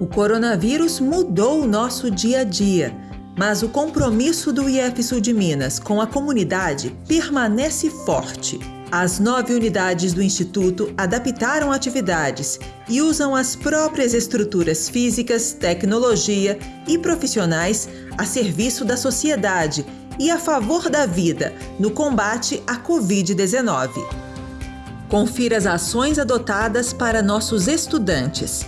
O coronavírus mudou o nosso dia a dia, mas o compromisso do IF Sul de Minas com a comunidade permanece forte. As nove unidades do Instituto adaptaram atividades e usam as próprias estruturas físicas, tecnologia e profissionais a serviço da sociedade e a favor da vida no combate à Covid-19. Confira as ações adotadas para nossos estudantes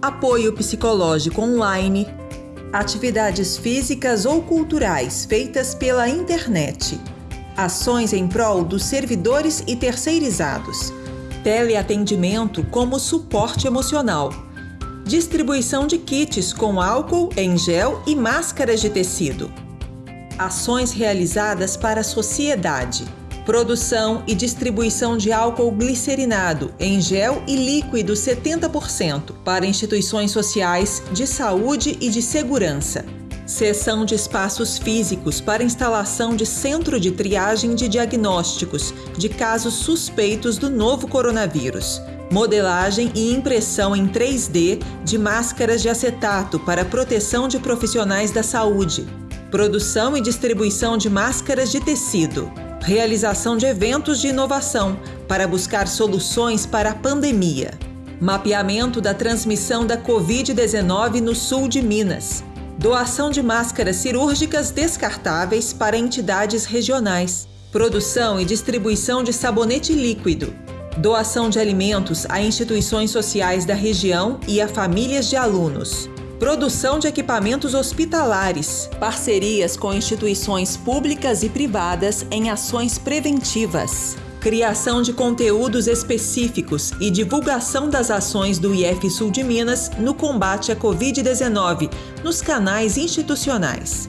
apoio psicológico online, atividades físicas ou culturais feitas pela internet, ações em prol dos servidores e terceirizados, teleatendimento como suporte emocional, distribuição de kits com álcool em gel e máscaras de tecido, ações realizadas para a sociedade Produção e distribuição de álcool glicerinado em gel e líquido 70% para instituições sociais, de saúde e de segurança. Seção de espaços físicos para instalação de centro de triagem de diagnósticos de casos suspeitos do novo coronavírus. Modelagem e impressão em 3D de máscaras de acetato para proteção de profissionais da saúde. Produção e distribuição de máscaras de tecido. Realização de eventos de inovação para buscar soluções para a pandemia, mapeamento da transmissão da Covid-19 no sul de Minas, doação de máscaras cirúrgicas descartáveis para entidades regionais, produção e distribuição de sabonete líquido, doação de alimentos a instituições sociais da região e a famílias de alunos produção de equipamentos hospitalares, parcerias com instituições públicas e privadas em ações preventivas, criação de conteúdos específicos e divulgação das ações do IF Sul de Minas no combate à Covid-19 nos canais institucionais.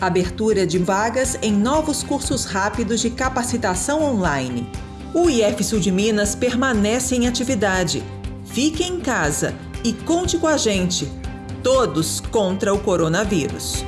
Abertura de vagas em novos cursos rápidos de capacitação online. O IF Sul de Minas permanece em atividade. Fique em casa e conte com a gente todos contra o coronavírus.